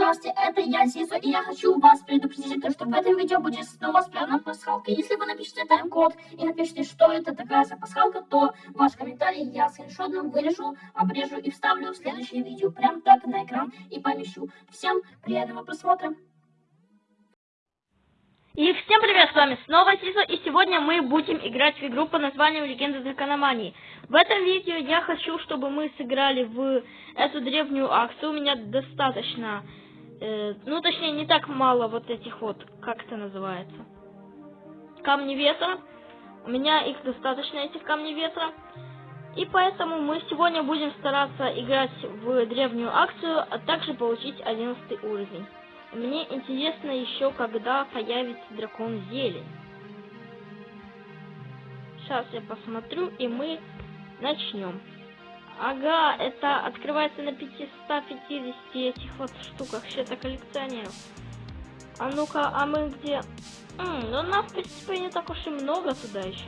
Здравствуйте, это я, Зиза, и я хочу вас предупредить, то, что в этом видео будет снова спрятана пасхалка. Если вы напишите тайм-код и напишите, что это такая за пасхалка, то ваш комментарий я скриншотом вырежу, обрежу и вставлю в следующее видео прям так на экран и помещу. Всем приятного просмотра! И всем привет, с вами снова Сиза, и сегодня мы будем играть в игру по названию Легенда Дракономании. В этом видео я хочу, чтобы мы сыграли в эту древнюю акцию. У меня достаточно, э, ну точнее не так мало вот этих вот, как это называется, камни ветра. У меня их достаточно, этих камней ветра. И поэтому мы сегодня будем стараться играть в древнюю акцию, а также получить 11 уровень. Мне интересно еще, когда появится дракон зелень. Сейчас я посмотрю, и мы начнем. Ага, это открывается на 550 этих вот штуках счета коллекционеров. А ну-ка, а мы где? М, ну нас, в принципе, не так уж и много туда еще.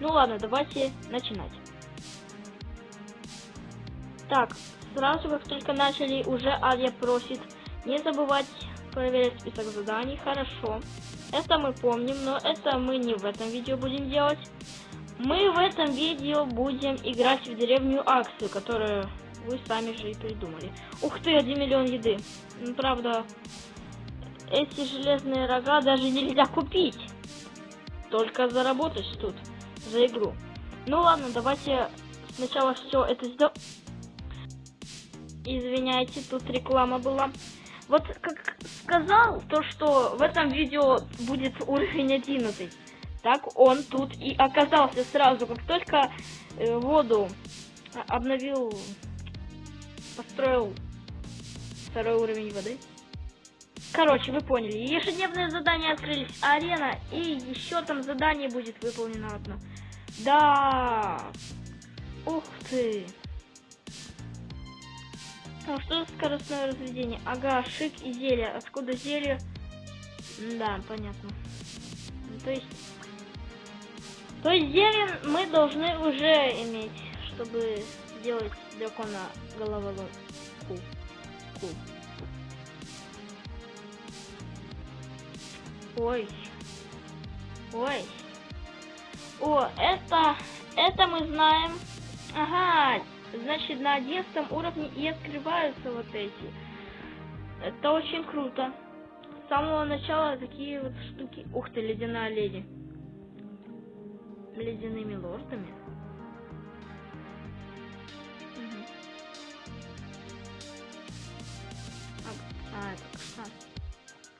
Ну ладно, давайте начинать. Так, сразу как только начали, уже Ария просит не забывать проверять список заданий, хорошо. Это мы помним, но это мы не в этом видео будем делать. Мы в этом видео будем играть в деревню акцию, которую вы сами же и придумали. Ух ты, 1 миллион еды. Ну, правда, эти железные рога даже нельзя купить. Только заработать тут за игру. Ну ладно, давайте сначала все это сделаем. Извиняйте, тут реклама была. Вот как сказал, то что в этом видео будет уровень 11, так он тут и оказался сразу, как только э, воду обновил, построил второй уровень воды. Короче, вы поняли. Ежедневные задания открылись. Арена. И еще там задание будет выполнено одно. Да. Ух ты. Ну, что за скоростное разведение? Ага, шик и зелье. Откуда зелье? Да, понятно. То есть... То есть зелье мы должны уже иметь, чтобы сделать дракона головоломку. Ку. Ой. Ой. О, это... Это мы знаем. Ага, Значит, на 11 уровне и открываются вот эти. Это очень круто. С самого начала такие вот штуки. Ух ты, ледяная леди. Ледяными лордами. А, это как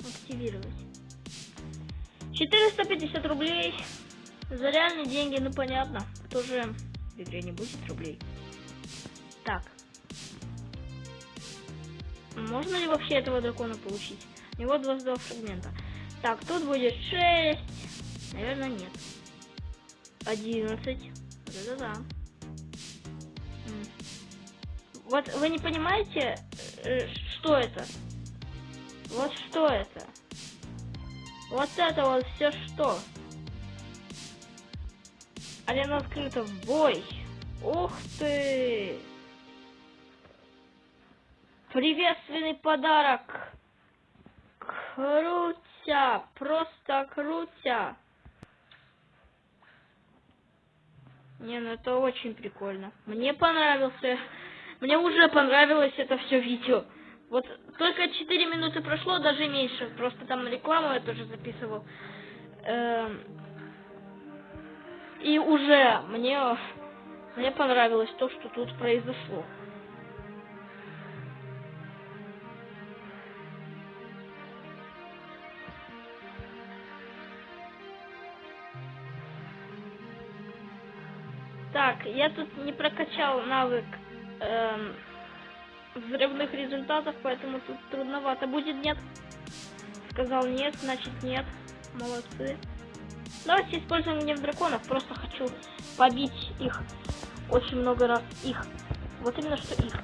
Активировать. 450 рублей. За реальные деньги, ну понятно. Кто же в игре не будет рублей? Так. Можно ли вообще этого дракона получить? У него 22 фрагмента. Так, тут будет 6. Наверное, нет. 11. Да-да-да. Вот вы не понимаете, э, что это? Вот что это? Вот это вот все что? Арена открыта в бой. Ух ты! Приветственный подарок. Крутя, просто крутя. Не, ну это очень прикольно. Мне понравился. Мне уже понравилось это все видео. Вот только 4 минуты прошло, даже меньше. Просто там рекламу я тоже записывал. Эм... И уже мне, мне понравилось то, что тут произошло. Так, я тут не прокачал навык эм, взрывных результатов, поэтому тут трудновато будет, нет? Сказал нет, значит нет. Молодцы. Давайте используем гнев драконов, просто хочу побить их очень много раз. Их. Вот именно что их.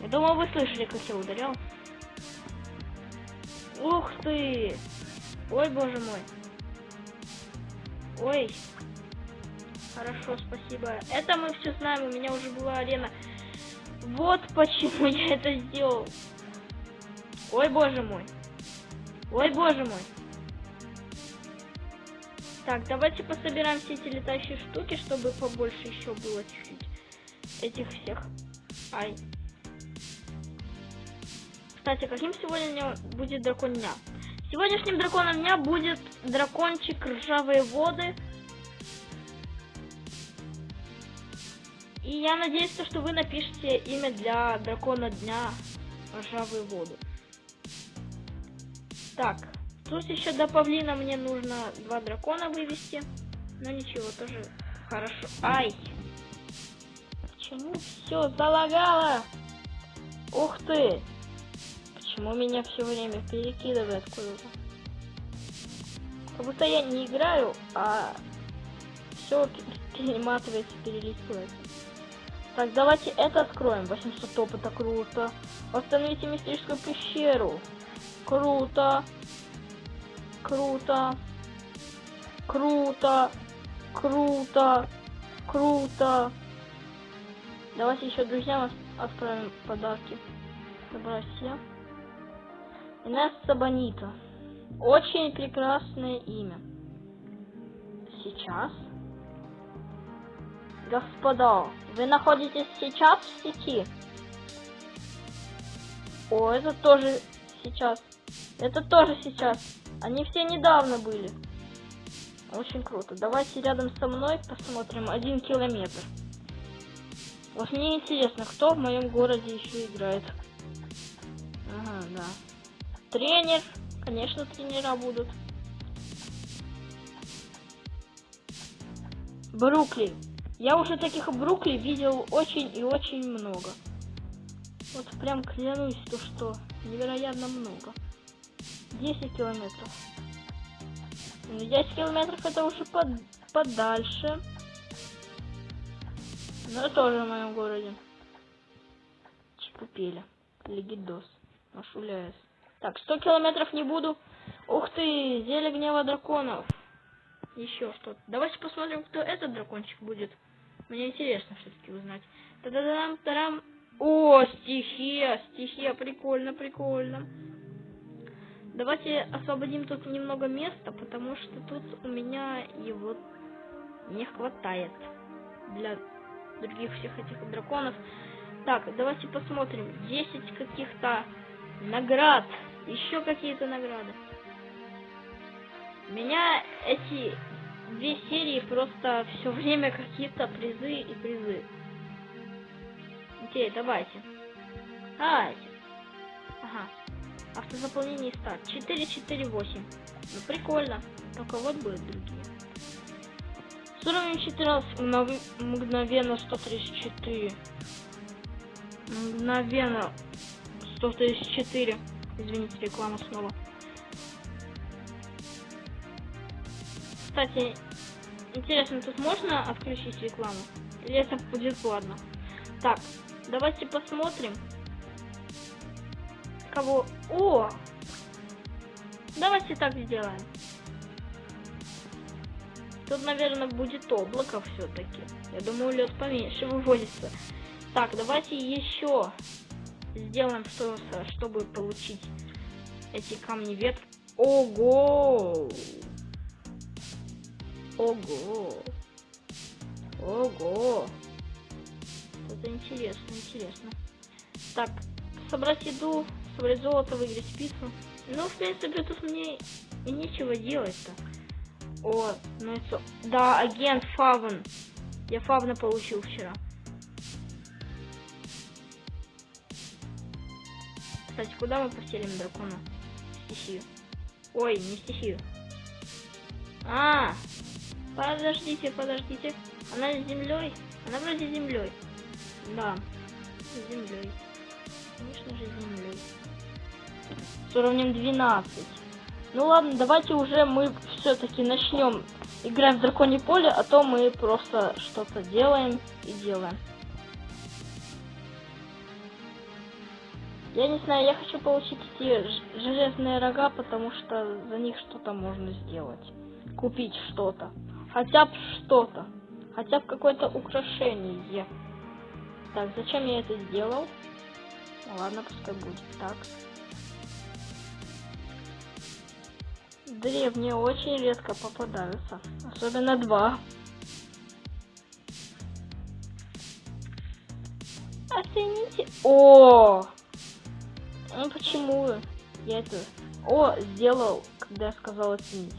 Я думаю, вы слышали, как я ударял. Ух ты! Ой, боже мой. Ой. Хорошо, спасибо. Это мы все знаем, у меня уже была арена Вот почему я это сделал. Ой, боже мой. Ой, боже мой. Так, давайте пособираем все эти летающие штуки, чтобы побольше еще было чуть-чуть этих всех. Ай. Кстати, каким сегодня будет дракон дня? Сегодняшним драконом дня будет дракончик ржавые воды. И я надеюсь, что вы напишите имя для дракона дня ржавые воды. Так, тут еще до павлина мне нужно два дракона вывести. Но ничего, тоже хорошо. Ай! Почему все залагало? Ух ты! Почему меня все время перекидывает куда-то? Как будто я не играю, а все перематывается, перелистывается. Так, давайте это откроем. 800 опыта, круто. Восстановите мистическую пещеру. Круто. Круто. Круто. Круто. Круто. Давайте еще друзьям отправим подарки. Добра все. Инесса Бонита. Очень прекрасное имя. Сейчас. Господа, вы находитесь сейчас в сети? О, это тоже сейчас. Это тоже сейчас. Они все недавно были. Очень круто. Давайте рядом со мной посмотрим один километр. Вот мне интересно, кто в моем городе еще играет. Ага, да. Тренер. Конечно, тренера будут. Брукли. Я уже таких Брукли видел очень и очень много. Вот прям клянусь, то что невероятно много. 10 километров. 10 ну, километров это уже под, подальше. Но тоже в моем городе. Чекупели. Легидос. Машуляес. Так, 100 километров не буду. Ух ты, зелье гнева драконов. Еще что-то. Давайте посмотрим, кто этот дракончик будет. Мне интересно все-таки узнать. Та-да-дам, тарам. О, стихия, стихия, прикольно, прикольно. Давайте освободим тут немного места, потому что тут у меня его не хватает для других всех этих драконов. Так, давайте посмотрим. 10 каких-то наград. Еще какие-то награды. Меня эти две серии просто все время какие-то призы и призы. Окей, давайте. Давайте. Ага. Автозаполнение старт. 448. Ну прикольно. Только вот будут другие. С уровнем 14 мгновенно 134. Мгновенно 134. Извините, реклама снова. Кстати, интересно, тут можно отключить рекламу? Или это будет платно? Так, давайте посмотрим. Кого? О! Давайте так сделаем. Тут, наверное, будет облако все-таки. Я думаю, лед поменьше выводится. Так, давайте еще сделаем, что, чтобы получить эти камни ветра. Ого! Ого! Ого! Это интересно, интересно. Так, собрать еду, собрать золото, выиграть пиццу. Ну, в принципе, тут мне и нечего делать-то. О, ну это... Да, агент Фавн. Я Фавна получил вчера. Кстати, куда мы поселим дракона? Стихию. Ой, не стихию. А, Подождите, подождите. Она с землей? Она вроде землей. Да, землей. Конечно же, землей. С уровнем 12. Ну ладно, давайте уже мы все-таки начнем играть в драконе поле, а то мы просто что-то делаем и делаем. Я не знаю, я хочу получить эти железные рога, потому что за них что-то можно сделать. Купить что-то. Хотя бы что-то. Хотя бы какое-то украшение. Так, зачем я это сделал? Ладно, пускай будет так. Древние очень редко попадаются. Особенно два. Оцените. О! Ну почему я это... О, сделал, когда я сказал оценить.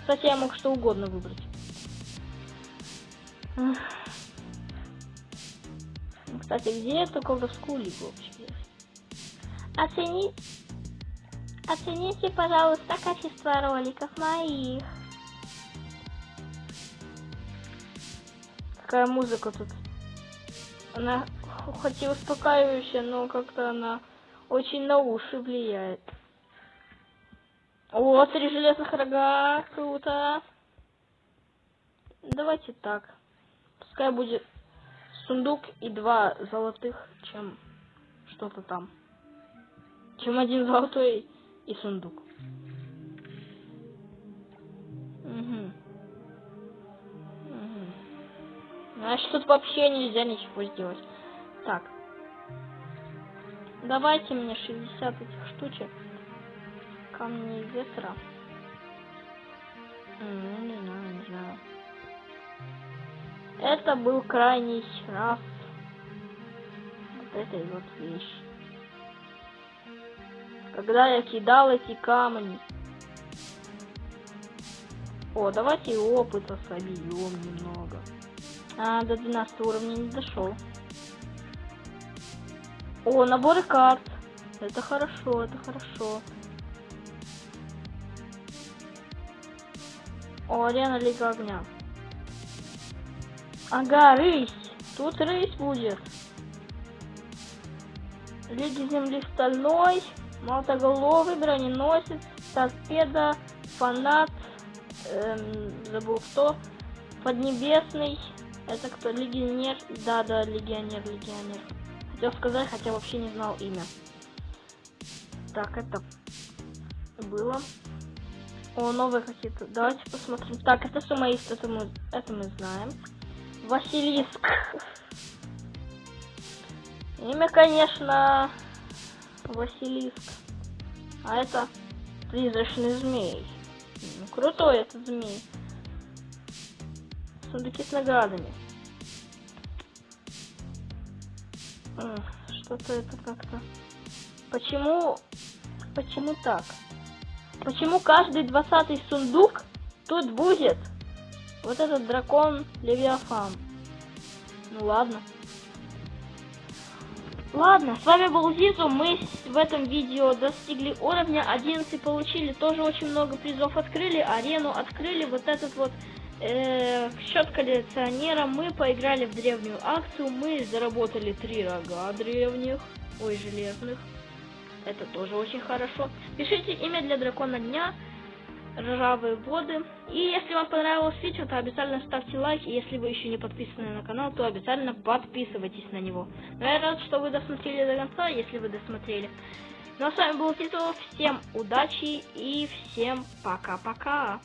Кстати, я мог что угодно выбрать. Ну, Кстати, где эту колдовскую лигу вообще? Оценить... Оцените, пожалуйста, качество роликов моих. Какая музыка тут? Она хоть и успокаивающая, но как-то она очень на уши влияет. О, три железных рога, круто. Давайте так. Пускай будет сундук и два золотых, чем что-то там. Чем один золотой и сундук. Угу. Угу. Значит, тут вообще нельзя ничего сделать. Так. Давайте мне 60 этих штучек. Камни ветра. М, Не знаю, не знаю. Это был крайний раз вот этой вот вещи. Когда я кидал эти камни. О, давайте опыта собьем немного. А, до 12 уровня не дошел. О, наборы карт. Это хорошо, это хорошо. О, арена Лига Огня. Ага, рысь. Тут рысь будет. Лиги Земли Стальной, Молотоголовый, Броненосец, Торпеда, Фанат, эм, забыл кто, Поднебесный, это кто, Легионер, да, да, Легионер, Легионер. Хотел сказать, хотя вообще не знал имя. Так, это было. О, новые какие-то. Давайте посмотрим. Так, это сумоист, это мы, это мы знаем. Василиск. Имя, конечно, Василиск. А это призрачный змей. Ну, крутой этот змей. Сундуки с наградами. Что-то это как-то... Почему... Почему так? Почему каждый двадцатый сундук тут будет вот этот дракон Левиафан? Ну ладно. Ладно, с вами был Зизу. Мы в этом видео достигли уровня 11, получили тоже очень много призов, открыли арену, открыли вот этот вот э, счет коллекционера. Мы поиграли в древнюю акцию, мы заработали три рога древних, ой, железных. Это тоже очень хорошо. Пишите имя для дракона дня, ржавые воды. И если вам понравилось видео, то обязательно ставьте лайк. И если вы еще не подписаны на канал, то обязательно подписывайтесь на него. Но я рад, что вы досмотрели до конца, если вы досмотрели. Ну а с вами был Титов. Всем удачи и всем пока-пока.